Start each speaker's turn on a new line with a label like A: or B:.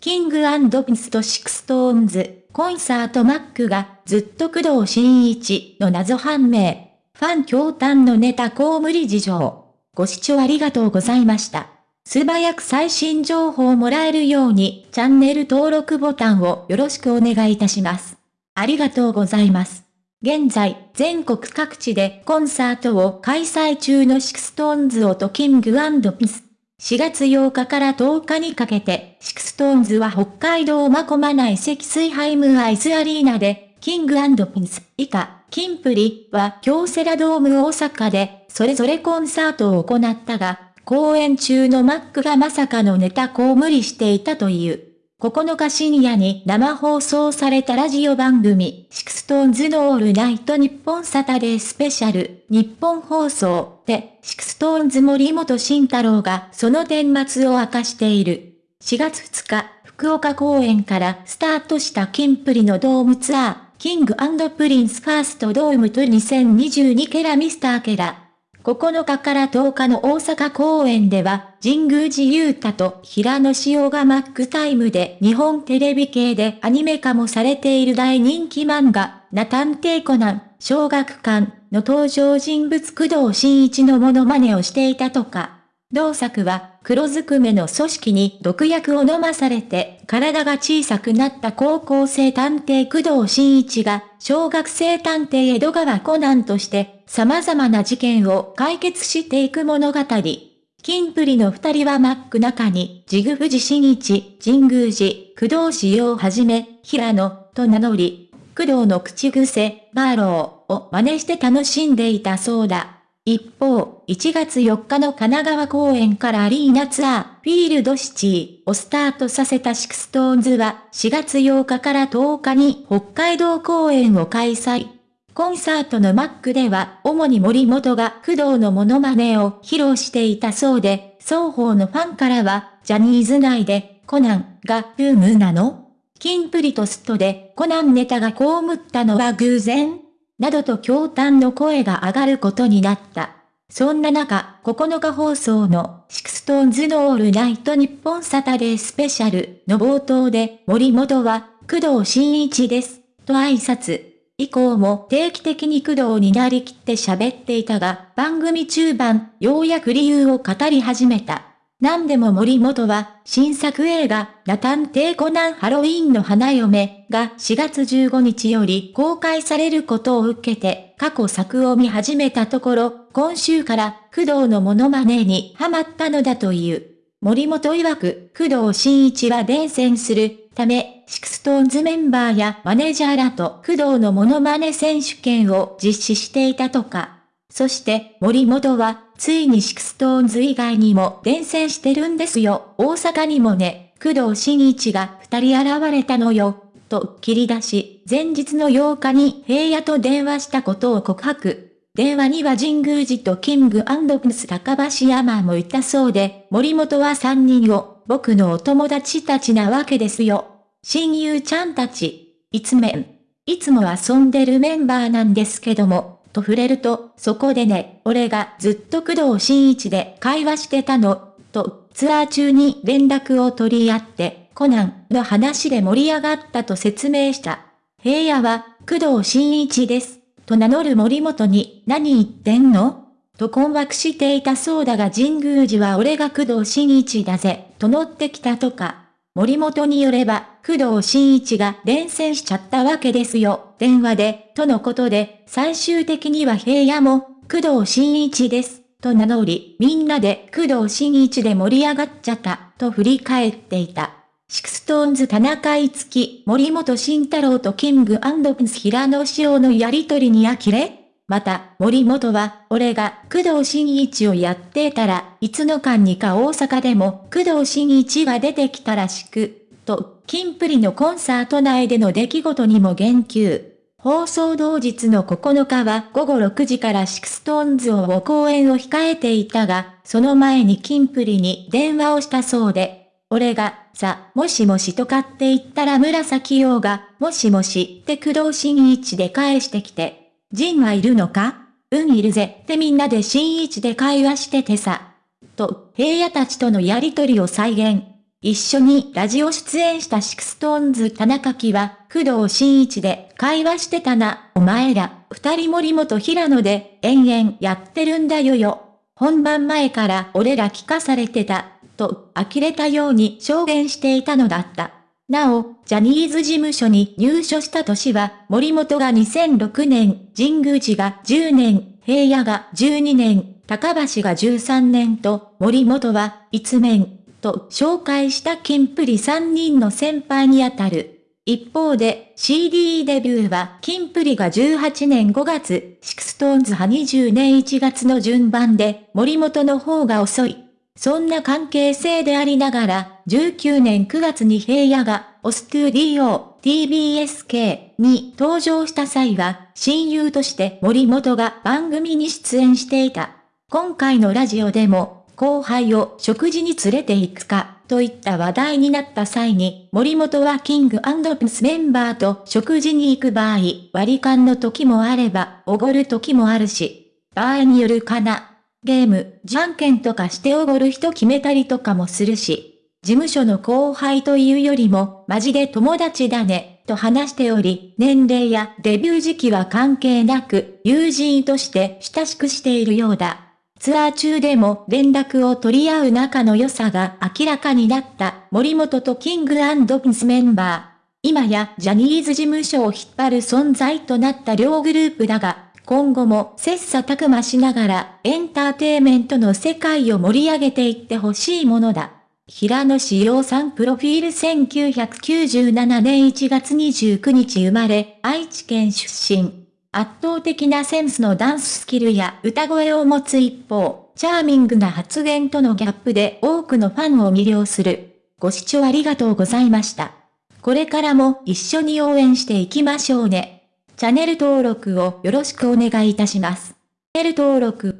A: キングピンスとシクストーンズ、コンサートマックがずっと工藤新一の謎判明。ファン驚嘆のネタ公無理事情。ご視聴ありがとうございました。素早く最新情報をもらえるようにチャンネル登録ボタンをよろしくお願いいたします。ありがとうございます。現在、全国各地でコンサートを開催中のシクストーンズをとキングピス。4月8日から10日にかけて、シクストーンズは北海道真駒内セキスイハイムアイスアリーナで、キングプリンス以下、キンプリは京セラドーム大阪で、それぞれコンサートを行ったが、公演中のマックがまさかのネタこう無理していたという。9日深夜に生放送されたラジオ番組、シクストーンズのオールナイトニッポンサタデースペシャル、ニッポン放送で、シクストーンズ森本慎太郎がその顛末を明かしている。4月2日、福岡公演からスタートしたキンプリのドームツアー、キングプリンスファーストドームと2022ケラミスターケラ。9日から10日の大阪公演では、神宮寺勇太と平野紫耀がマックタイムで日本テレビ系でアニメ化もされている大人気漫画、ナタンテイコナン、小学館の登場人物工藤新一のモノマネをしていたとか。同作は黒ずくめの組織に毒薬を飲まされて体が小さくなった高校生探偵工藤新一が小学生探偵江戸川コナンとして様々な事件を解決していく物語。キンプリの二人はマック中に、ジグ富士新一、神宮寺、工藤仕様をはじめ、平野、と名乗り、工藤の口癖、バーローを真似して楽しんでいたそうだ。一方、1月4日の神奈川公演からアリーナツアー、フィールドシティをスタートさせたシクストーンズは、4月8日から10日に北海道公演を開催。コンサートのマックでは、主に森本が工藤のモノマネを披露していたそうで、双方のファンからは、ジャニーズ内で、コナンがブームなの？キンプリとストでコナンネタが被ったのは偶然？などと驚嘆の声が上がることになった。そんな中、9日放送のシクストーンズのオールナイトニッポンサタデースペシャルの冒頭で森本は工藤新一です、と挨拶。以降も定期的に工藤になりきって喋っていたが、番組中盤、ようやく理由を語り始めた。何でも森本は、新作映画、名探偵コナンハロウィンの花嫁が4月15日より公開されることを受けて、過去作を見始めたところ、今週から工藤のモノマネにハマったのだという。森本曰く、工藤新一は伝染するため、シクストーンズメンバーやマネージャーらと工藤のモノマネ選手権を実施していたとか。そして森本は、ついにシクストーンズ以外にも伝染してるんですよ。大阪にもね、工藤新一が二人現れたのよ。と切り出し、前日の8日に平野と電話したことを告白。電話には神宮寺とキングプス高橋山もいたそうで、森本は3人を、僕のお友達たちなわけですよ。親友ちゃんたち、いつめん。いつも遊んでるメンバーなんですけども、と触れると、そこでね、俺がずっと工藤新一で会話してたの、と、ツアー中に連絡を取り合って、コナンの話で盛り上がったと説明した。平野は、工藤新一です。と名乗る森本に、何言ってんの？と困惑していたそうだが神宮寺は俺が工藤新一だぜ、と乗ってきたとか。森本によれば、工藤新一が伝染しちゃったわけですよ、電話で、とのことで、最終的には平野も、工藤新一です、と名乗り、みんなで工藤新一で盛り上がっちゃった、と振り返っていた。シクストーンズ田中いつき、森本慎太郎とキングプリンス平野紫耀のやりとりに呆れ。また、森本は、俺が工藤新一をやってたらいつの間にか大阪でも工藤新一が出てきたらしく、と、キンプリのコンサート内での出来事にも言及。放送同日の9日は午後6時からシクストーンズを公演を控えていたが、その前にキンプリに電話をしたそうで、俺が、さ、もしもしとかって言ったら紫耀が、もしもしって工藤新一で返してきて、ジンはいるのか？うんいるぜってみんなで新一で会話しててさ。と、平野たちとのやりとりを再現。一緒にラジオ出演したシクストーンズ田中樹は、工藤新一で会話してたな、お前ら、二人森本平野で、延々やってるんだよよ。本番前から俺ら聞かされてた、と、呆れたように証言していたのだった。なお、ジャニーズ事務所に入所した年は、森本が2006年、神宮寺が10年、平野が12年、高橋が13年と、森本は、一面、と紹介したキンプリ3人の先輩にあたる。一方で CD デビューはキンプリが18年5月、シクストーンズは20年1月の順番で森本の方が遅い。そんな関係性でありながら、19年9月に平野が、オストゥーディオ、 TBS系 に登場した際は、親友として森本が番組に出演していた。今回のラジオでも、後輩を食事に連れて行くか、といった話題になった際に、森本はキングプスメンバーと食事に行く場合、割り勘の時もあれば、おごる時もあるし、場合によるかな。ゲーム、じゃんけんとかしておごる人決めたりとかもするし、事務所の後輩というよりも、マジで友達だね、と話しており、年齢やデビュー時期は関係なく、友人として親しくしているようだ。ツアー中でも連絡を取り合う仲の良さが明らかになった森本とキングピンスメンバー。今やジャニーズ事務所を引っ張る存在となった両グループだが、今後も切磋琢磨しながらエンターテイメントの世界を盛り上げていってほしいものだ。平野志陽さんプロフィール1997年1月29日生まれ、愛知県出身。圧倒的なセンスのダンススキルや歌声を持つ一方、チャーミングな発言とのギャップで多くのファンを魅了する。ご視聴ありがとうございました。これからも一緒に応援していきましょうね。チャンネル登録をよろしくお願いいたします。チャンネル登録